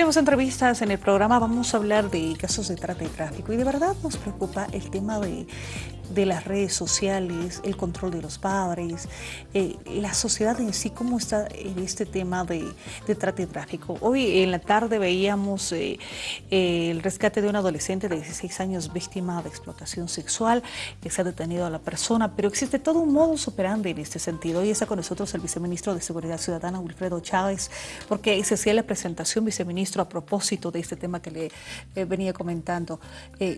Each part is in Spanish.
Tenemos entrevistas en el programa, vamos a hablar de casos de trata y tráfico y de verdad nos preocupa el tema de de las redes sociales, el control de los padres, eh, la sociedad en sí, cómo está en este tema de, de trata y tráfico. Hoy en la tarde veíamos eh, eh, el rescate de un adolescente de 16 años víctima de explotación sexual, que se ha detenido a la persona, pero existe todo un modus operandi en este sentido. Hoy está con nosotros el viceministro de Seguridad Ciudadana, Wilfredo Chávez, porque se hacía la presentación, viceministro, a propósito de este tema que le venía comentando.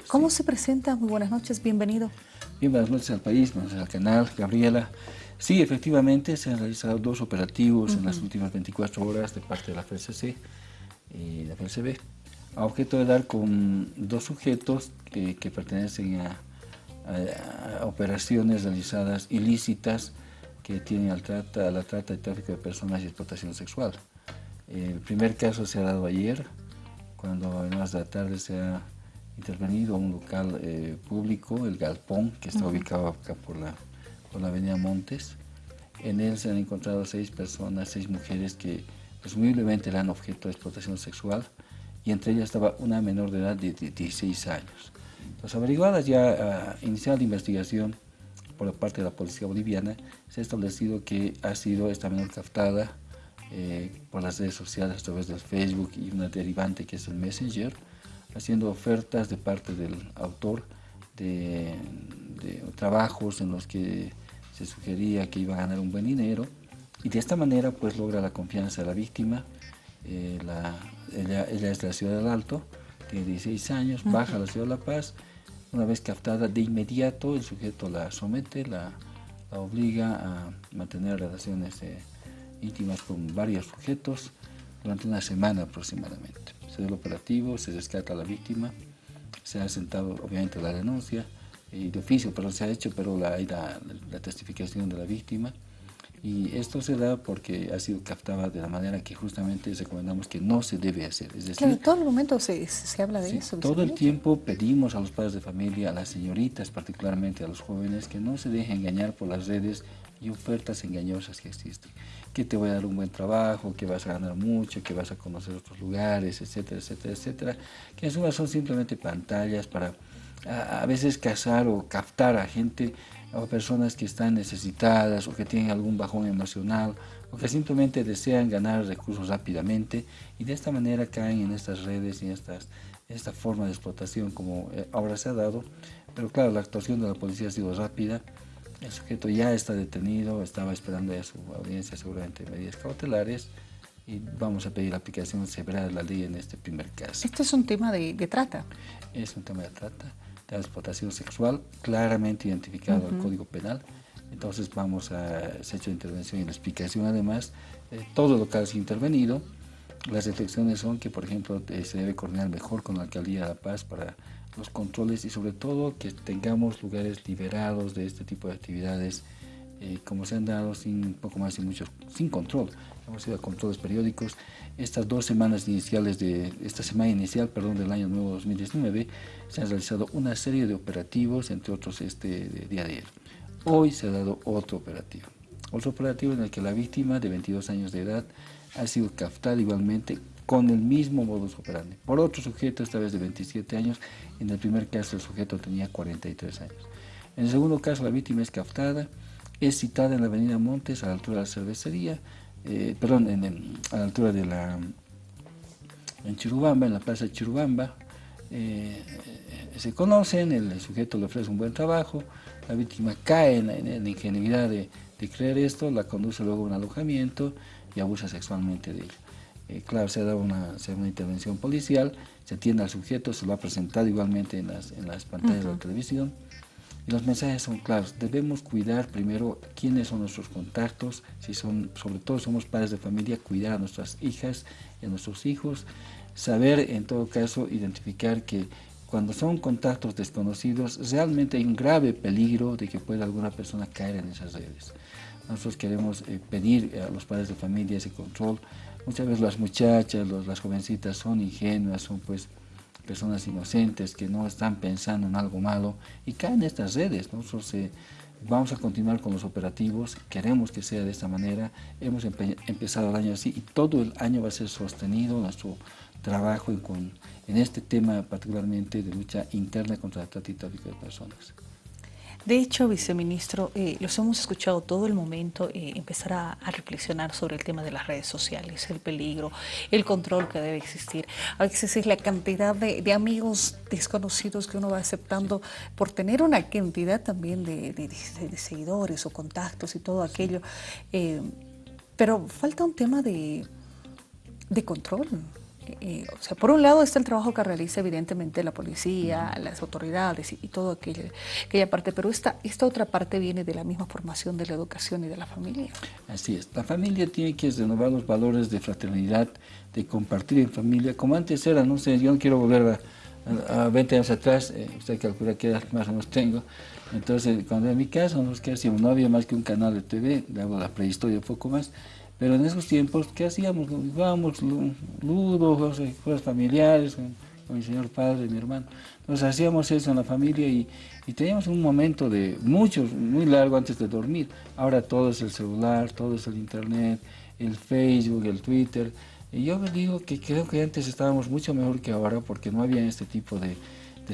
¿Cómo se presenta? Muy buenas noches, bienvenido. Bien, buenas noches al país, buenas noches al canal, Gabriela. Sí, efectivamente, se han realizado dos operativos en las últimas 24 horas de parte de la FCC y la FCB, a objeto de dar con dos sujetos que, pertenecen a, operaciones realizadas ilícitas que tienen al trata, a la trata y tráfico de personas y explotación sexual. El primer caso se ha dado ayer, cuando en horas de la tarde se ha intervenido un local eh, público, el Galpón, que está ubicado acá por la, por la avenida Montes. En él se han encontrado seis personas, seis mujeres que presumiblemente eran objeto de explotación sexual y entre ellas estaba una menor de edad de 16 años. Las averiguadas ya a iniciar la investigación por la parte de la policía boliviana, se ha establecido que ha sido esta menor captada eh, por las redes sociales a través del Facebook y una derivante que es el Messenger, haciendo ofertas de parte del autor de, trabajos en los que se sugería que iba a ganar un buen dinero. Y de esta manera pues logra la confianza de la víctima. Eh, ella, es de la ciudad del Alto, tiene 16 años, baja a la ciudad de La Paz, una vez captada de inmediato el sujeto la somete, la, obliga a mantener relaciones eh, íntimas con varios sujetos durante una semana aproximadamente se da el operativo, se rescata a la víctima, se ha sentado obviamente la denuncia y de oficio, pero se ha hecho pero la, la, la testificación de la víctima y esto se da porque ha sido captada de la manera que justamente recomendamos que no se debe hacer. Es decir, todo el momento se, se habla de eso. Todo el tiempo pedimos a los padres de familia, a las señoritas, particularmente a los jóvenes, que no se dejen engañar por las redes y ofertas engañosas que existen. Que te voy a dar un buen trabajo, que vas a ganar mucho, que vas a conocer otros lugares, etcétera, etcétera, etcétera. Que en suma son simplemente pantallas para a, veces cazar o captar a gente o personas que están necesitadas o que tienen algún bajón emocional o que simplemente desean ganar recursos rápidamente y de esta manera caen en estas redes y en estas, esta forma de explotación como eh, ahora se ha dado. Pero claro, la actuación de la policía ha sido rápida, el sujeto ya está detenido, estaba esperando a su audiencia seguramente medidas cautelares y vamos a pedir la aplicación severa de la ley en este primer caso. ¿Esto es un tema de, de trata? Es un tema de trata la explotación sexual, claramente identificado en el Código Penal. Entonces vamos a, se ha hecho intervención y la explicación además, eh, todo lo que ha intervenido. Las reflexiones son que, por ejemplo, eh, se debe coordinar mejor con la Alcaldía de La Paz para los controles y sobre todo que tengamos lugares liberados de este tipo de actividades eh, como se han dado sin poco más y mucho, sin control. Hemos ido a controles periódicos. Estas dos semanas iniciales de, esta semana inicial, perdón, del año nuevo 2019, se han realizado una serie de operativos, entre otros este día de ayer. Hoy se ha dado otro operativo. Otro operativo en el que la víctima de 22 años de edad ha sido captada igualmente con el mismo modus operandi. Por otro sujeto, esta vez de 27 años, en el primer caso el sujeto tenía 43 años. En el segundo caso la víctima es captada, es citada en la avenida Montes a la altura de la cervecería, eh, perdón, a la altura de la, en Chirubamba, en la plaza de Chirubamba, eh, se conocen, el sujeto le ofrece un buen trabajo, la víctima cae en la, ingenuidad de, creer esto, la conduce luego a un alojamiento y abusa sexualmente de ella. Eh, claro, se ha dado una, una, intervención policial, se atiende al sujeto, se lo ha presentado igualmente en las, en las pantallas de la televisión, y los mensajes son claros, debemos cuidar primero quiénes son nuestros contactos, si son, sobre todo somos padres de familia, cuidar a nuestras hijas y a nuestros hijos, saber en todo caso identificar que cuando son contactos desconocidos realmente hay un grave peligro de que pueda alguna persona caer en esas redes. Nosotros queremos eh, pedir a los padres de familia ese control. Muchas veces las muchachas, las jovencitas son ingenuas, son pues personas inocentes que no están pensando en algo malo y caen en estas redes. Nosotros eh, vamos a continuar con los operativos, queremos que sea de esta manera, hemos empezado el año así y todo el año va a ser sostenido, nuestro, trabajo en, en este tema particularmente de lucha interna contra el tráfico de personas. De hecho, viceministro, eh, los hemos escuchado todo el momento eh, empezar a, reflexionar sobre el tema de las redes sociales, el peligro, el control que debe existir. A veces es la cantidad de, amigos desconocidos que uno va aceptando por tener una cantidad también de, seguidores o contactos y todo aquello. Eh, pero falta un tema de, de control. Eh, o sea, por un lado está el trabajo que realiza evidentemente la policía, las autoridades y, todo aquello, aquella parte, pero esta, esta otra parte viene de la misma formación de la educación y de la familia. Así es, la familia tiene que renovar los valores de fraternidad, de compartir en familia, como antes era, no sé, yo no quiero volver a, 20 años atrás, eh, usted calcula qué edad más o menos tengo, entonces cuando en mi casa, no había más que un canal de TV, hago la prehistoria un poco más, pero en esos tiempos, ¿qué hacíamos? Jugábamos ludo, juegos familiares, con, mi señor padre, mi hermano. Entonces hacíamos eso en la familia y, teníamos un momento de muchos, muy largo antes de dormir. Ahora todo es el celular, todo es el internet, el Facebook, el Twitter. Y yo digo que creo que antes estábamos mucho mejor que ahora porque no había este tipo de,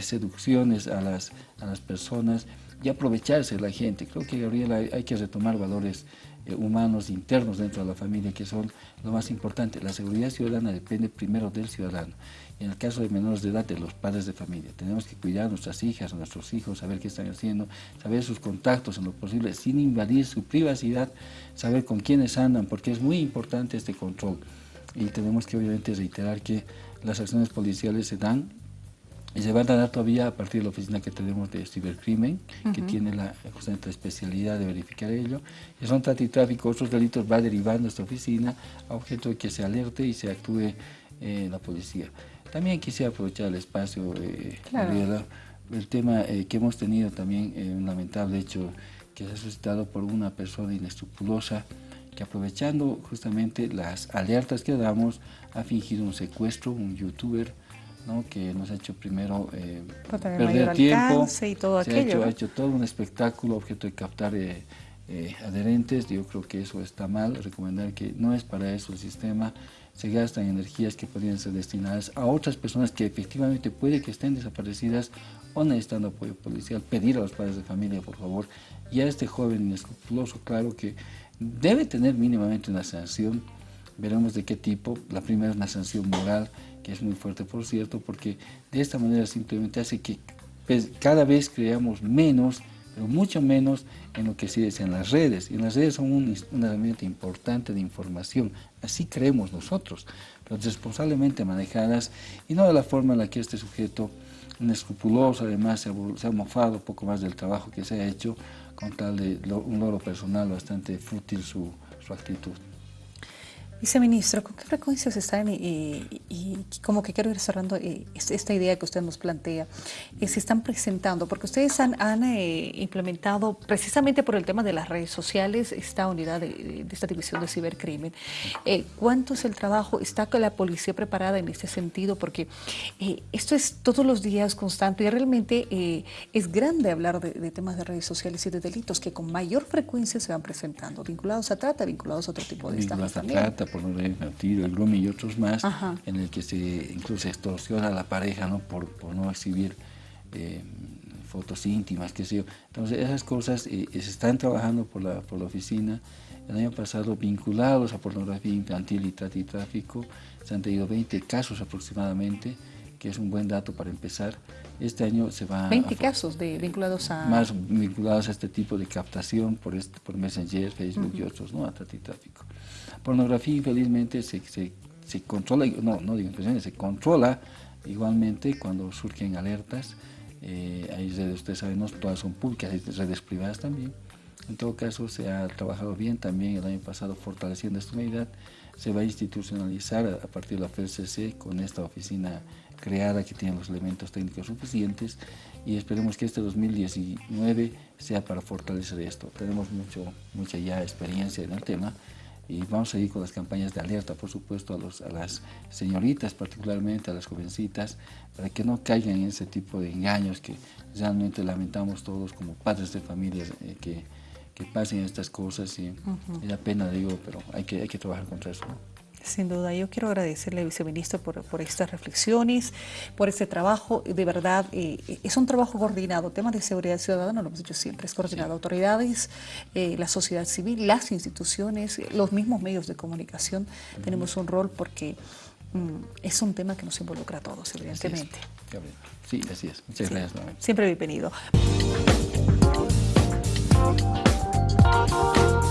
seducciones a las, a las personas y aprovecharse de la gente. Creo que, Gabriela, hay que retomar valores eh, humanos internos dentro de la familia que son lo más importante. La seguridad ciudadana depende primero del ciudadano. En el caso de menores de edad, de los padres de familia. Tenemos que cuidar a nuestras hijas, a nuestros hijos, saber qué están haciendo, saber sus contactos en lo posible, sin invadir su privacidad, saber con quiénes andan, porque es muy importante este control. Y tenemos que obviamente reiterar que las acciones policiales se dan y se van a dar todavía a partir de la oficina que tenemos de cibercrimen, que tiene la, justamente especialidad de verificar ello. Y son trata y tráfico, otros delitos va derivando esta oficina a objeto de que se alerte y se actúe eh, la policía. También quisiera aprovechar el espacio, eh, el tema eh, que hemos tenido también, eh, un lamentable hecho que se ha suscitado por una persona inescrupulosa que aprovechando justamente las alertas que damos ha fingido un secuestro, un youtuber, que nos ha hecho primero eh, perder tiempo, y todo se aquello, ha, hecho, todo un espectáculo, objeto de captar eh, eh, adherentes, yo creo que eso está mal, recomendar que no es para eso el sistema, se gastan energías que podrían ser destinadas a otras personas que efectivamente puede que estén desaparecidas o necesitando apoyo policial, pedir a los padres de familia, por favor, y a este joven inescrupuloso, claro que debe tener mínimamente una sanción, veremos de qué tipo, la primera es una sanción moral, que es muy fuerte por cierto, porque de esta manera simplemente hace que pues, cada vez creamos menos, pero mucho menos en lo que se dice en las redes. Y las redes son un, una herramienta importante de información, así creemos nosotros, pero responsablemente manejadas y no de la forma en la que este sujeto, inescrupuloso, además se ha, mofado un poco más del trabajo que se ha hecho, con tal de un logro personal bastante fútil su actitud. Viceministro, ¿con qué frecuencia se están, y, como que quiero ir cerrando eh, esta idea que usted nos plantea, eh, se están presentando? Porque ustedes han, eh, implementado, precisamente por el tema de las redes sociales, esta unidad de, esta división de cibercrimen. ¿Cuánto es el trabajo? ¿Está la policía preparada en este sentido? Porque esto es todos los días constante y realmente es grande hablar de, temas de redes sociales y de delitos que con mayor frecuencia se van presentando, vinculados a trata, vinculados a otro tipo de estafas también por no tiro, el grooming y otros más, en el que se incluso extorsiona a la pareja ¿no? por, por no exhibir eh, fotos íntimas, qué sé yo. Entonces esas cosas eh, se están trabajando por la, por la oficina. El año pasado vinculados a pornografía infantil y tráfico, se han tenido 20 casos aproximadamente, que es un buen dato para empezar. Este año se va... 20 casos de, vinculados a... Más vinculados a este tipo de captación por, este, por Messenger, Facebook y otros, ¿no? A tráfico. Pornografía, infelizmente, se, se, se controla, no, no digo se controla igualmente cuando surgen alertas. Eh, hay redes, ustedes saben, no todas son públicas, hay redes privadas también. En todo caso, se ha trabajado bien también el año pasado fortaleciendo esta unidad. Se va a institucionalizar a, partir de la FCC con esta oficina creada que tiene los elementos técnicos suficientes y esperemos que este 2019 sea para fortalecer esto. Tenemos mucho, mucha ya experiencia en el tema y vamos a ir con las campañas de alerta, por supuesto, a, los, a las señoritas, particularmente a las jovencitas, para que no caigan en ese tipo de engaños que realmente lamentamos todos como padres de familias eh, que, que, pasen estas cosas y, da pena, digo, pero hay que, hay que trabajar contra eso. Sin duda, yo quiero agradecerle, viceministro, por, por estas reflexiones, por este trabajo. De verdad, eh, es un trabajo coordinado. Temas de seguridad ciudadana, lo hemos dicho siempre, es coordinado. Autoridades, eh, la sociedad civil, las instituciones, los mismos medios de comunicación, tenemos un rol porque mm, es un tema que nos involucra a todos, evidentemente. Sí, así es. Muchas gracias. Siempre bienvenido. Música